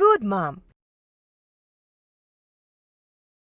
Good, Mom.